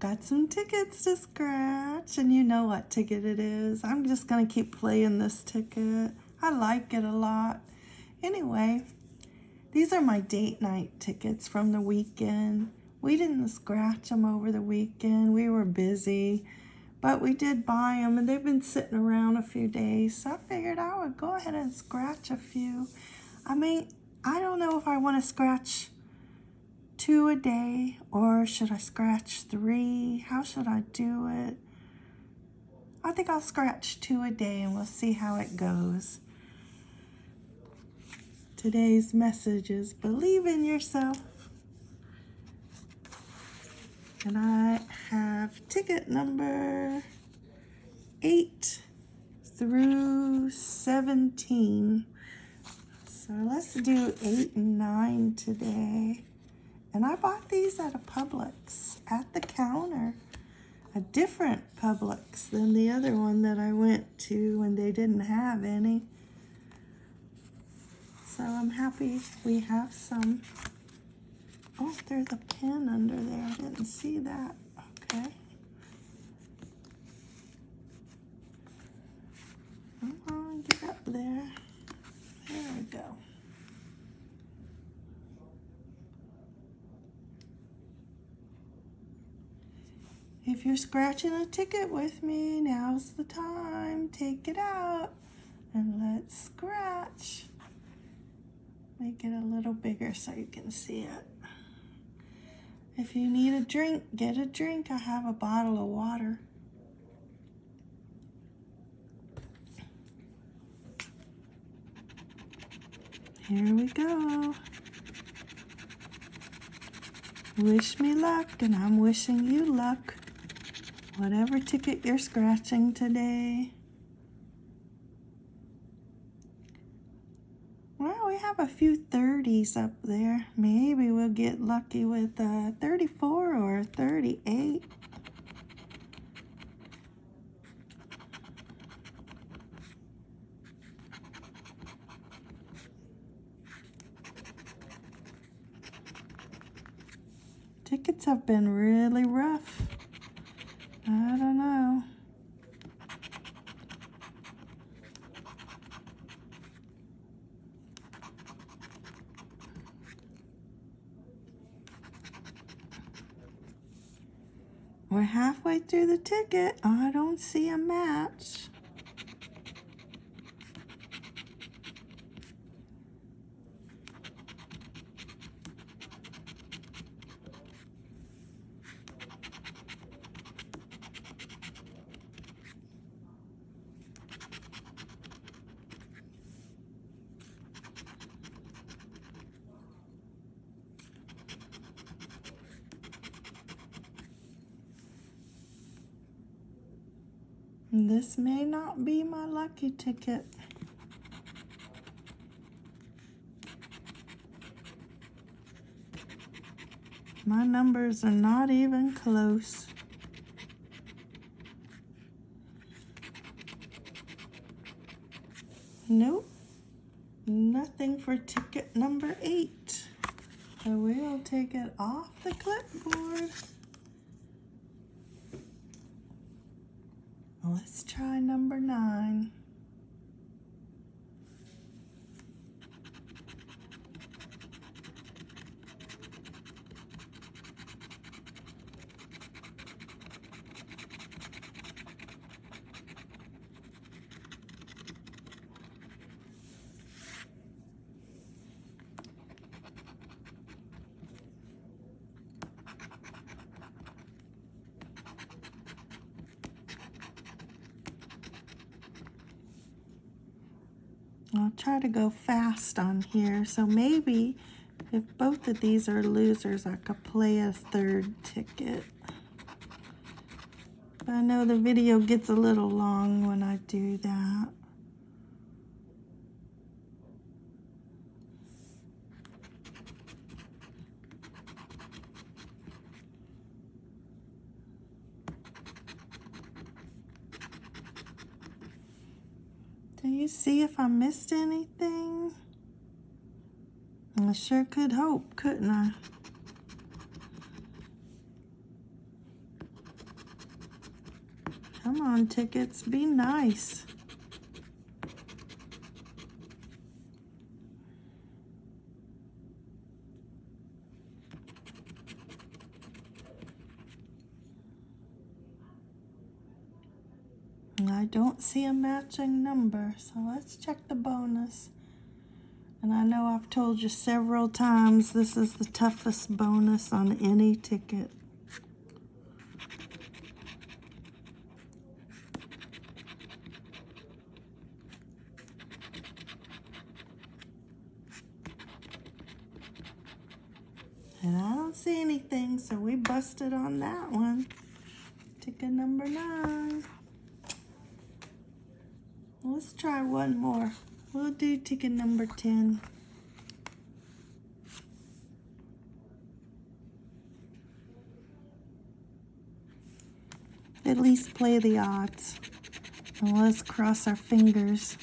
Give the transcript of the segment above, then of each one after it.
got some tickets to scratch, and you know what ticket it is. I'm just going to keep playing this ticket. I like it a lot. Anyway, these are my date night tickets from the weekend. We didn't scratch them over the weekend. We were busy, but we did buy them, and they've been sitting around a few days, so I figured I would go ahead and scratch a few. I mean, I don't know if I want to scratch two a day or should I scratch three? How should I do it? I think I'll scratch two a day and we'll see how it goes. Today's message is believe in yourself. And I have ticket number 8 through 17. So let's do 8 and 9 today. And I bought these at a Publix at the counter. A different Publix than the other one that I went to when they didn't have any. So I'm happy we have some. Oh, there's a pin under there. I didn't see that. Okay. Come on, get up there. There we go. If you're scratching a ticket with me, now's the time. Take it out and let's scratch. Make it a little bigger so you can see it. If you need a drink, get a drink. I have a bottle of water. Here we go. Wish me luck, and I'm wishing you luck. Whatever ticket you're scratching today. Well, we have a few 30s up there. Maybe we'll get lucky with a 34 or 38. Tickets have been really rough. I don't know. We're halfway through the ticket. I don't see a match. This may not be my lucky ticket. My numbers are not even close. Nope, nothing for ticket number eight. So we'll take it off the clipboard. Let's try number nine. I'll try to go fast on here. So maybe if both of these are losers, I could play a third ticket. But I know the video gets a little long when I do that. Do you see if I missed anything? I sure could hope, couldn't I? Come on, tickets, be nice. I don't see a matching number, so let's check the bonus. And I know I've told you several times this is the toughest bonus on any ticket. And I don't see anything, so we busted on that one. Ticket number nine. Let's try one more. We'll do ticket number 10. At least play the odds. And let's cross our fingers.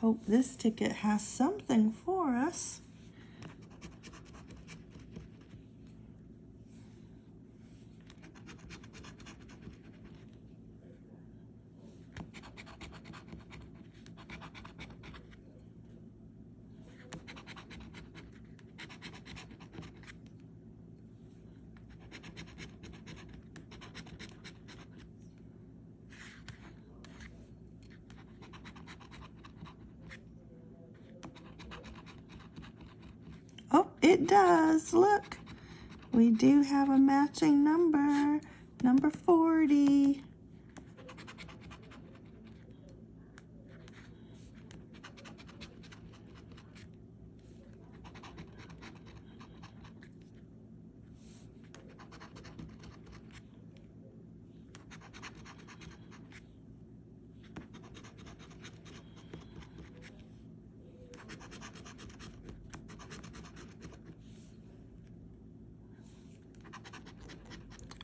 Hope this ticket has something for us. Oh, it does. Look, we do have a matching number, number 40.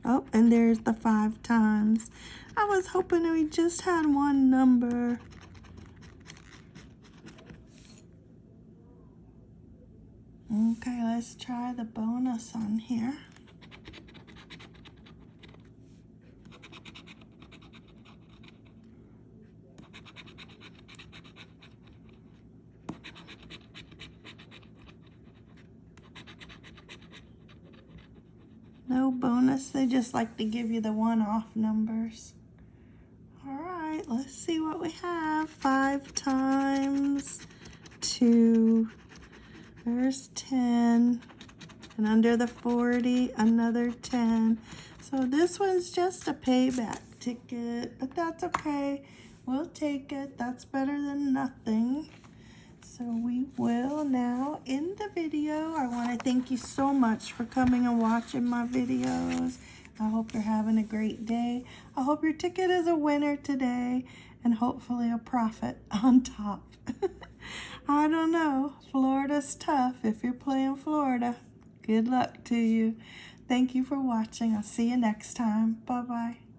Oh, and there's the five times. I was hoping we just had one number. Okay, let's try the bonus on here. Bonus. They just like to give you the one-off numbers. All right, let's see what we have. Five times two. There's 10. And under the 40, another 10. So this one's just a payback ticket, but that's okay. We'll take it. That's better than nothing. So we will now end the video. I want to thank you so much for coming and watching my videos. I hope you're having a great day. I hope your ticket is a winner today and hopefully a profit on top. I don't know. Florida's tough if you're playing Florida. Good luck to you. Thank you for watching. I'll see you next time. Bye-bye.